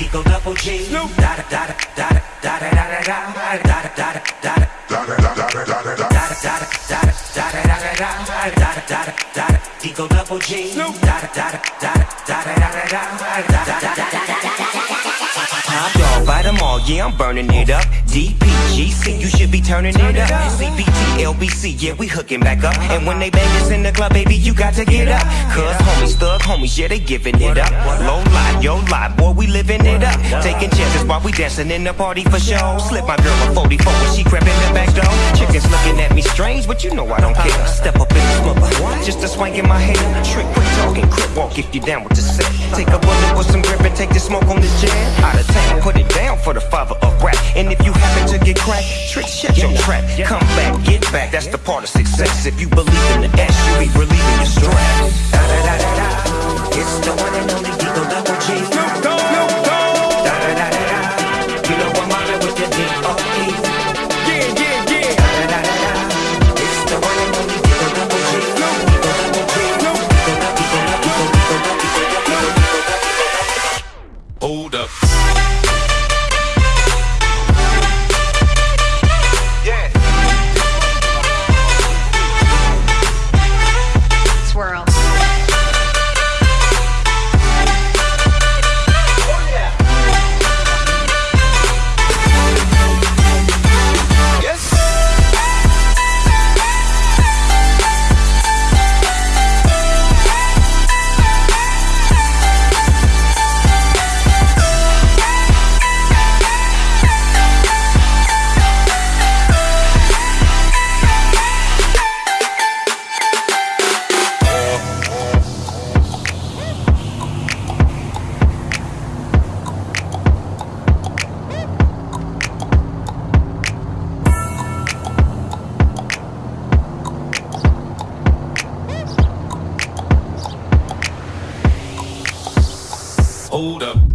Eagle double G. Da da da da da da da da da da da da da da da. Eagle double G. Top dog, bite them all, yeah, I'm burning it up. DPGC, you should be turning it up. CPT, LBC, yeah, we hooking back up. And when they bang us in the club, baby, you got to get up. Cuz homies, thug homies, yeah, they giving it up. Low lie, yo lie, boy, we living it up. Taking chances while we dancing in the party for show. Slip my girl a 44 when she crept in the back door. Chickens looking at me strange, but you know I don't care. Step up in the smoker, just a swank in my hair. Trick, quick talking, crip walk if you down with the set. Take a bullet with some grip and take the smoke on this jam. Out of town, for the father of rap. And if you happen to get cracked, trick, shut your trap. Come back, get back, that's the part of success. If you believe in the S, you'll be relieving your hold up.